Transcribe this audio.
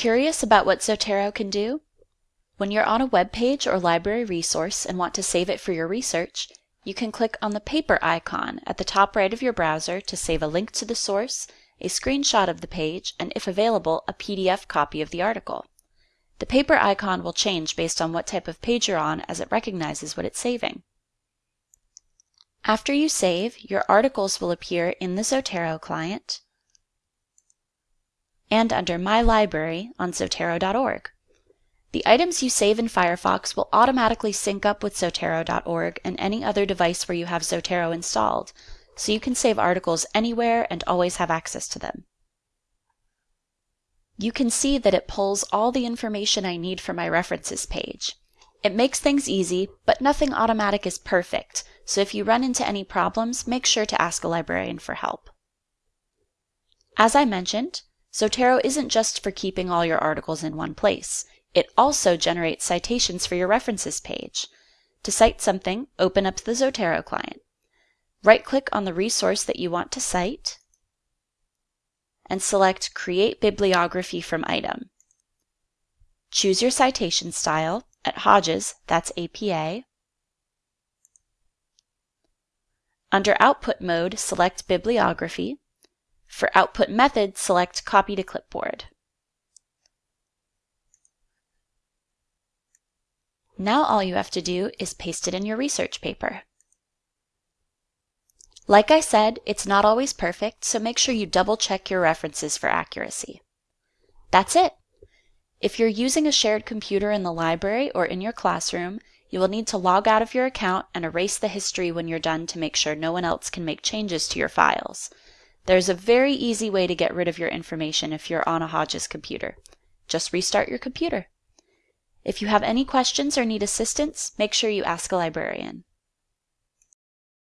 Curious about what Zotero can do? When you're on a web page or library resource and want to save it for your research, you can click on the paper icon at the top right of your browser to save a link to the source, a screenshot of the page, and if available, a PDF copy of the article. The paper icon will change based on what type of page you're on as it recognizes what it's saving. After you save, your articles will appear in the Zotero client and under My Library on Zotero.org. The items you save in Firefox will automatically sync up with Zotero.org and any other device where you have Zotero installed, so you can save articles anywhere and always have access to them. You can see that it pulls all the information I need for my references page. It makes things easy, but nothing automatic is perfect, so if you run into any problems, make sure to ask a librarian for help. As I mentioned, Zotero isn't just for keeping all your articles in one place. It also generates citations for your references page. To cite something, open up the Zotero client. Right-click on the resource that you want to cite and select Create Bibliography from Item. Choose your citation style. At Hodges, that's APA. Under Output mode, select Bibliography. For output method, select Copy to Clipboard. Now all you have to do is paste it in your research paper. Like I said, it's not always perfect, so make sure you double check your references for accuracy. That's it. If you're using a shared computer in the library or in your classroom, you will need to log out of your account and erase the history when you're done to make sure no one else can make changes to your files. There's a very easy way to get rid of your information if you're on a Hodges computer. Just restart your computer. If you have any questions or need assistance, make sure you ask a librarian.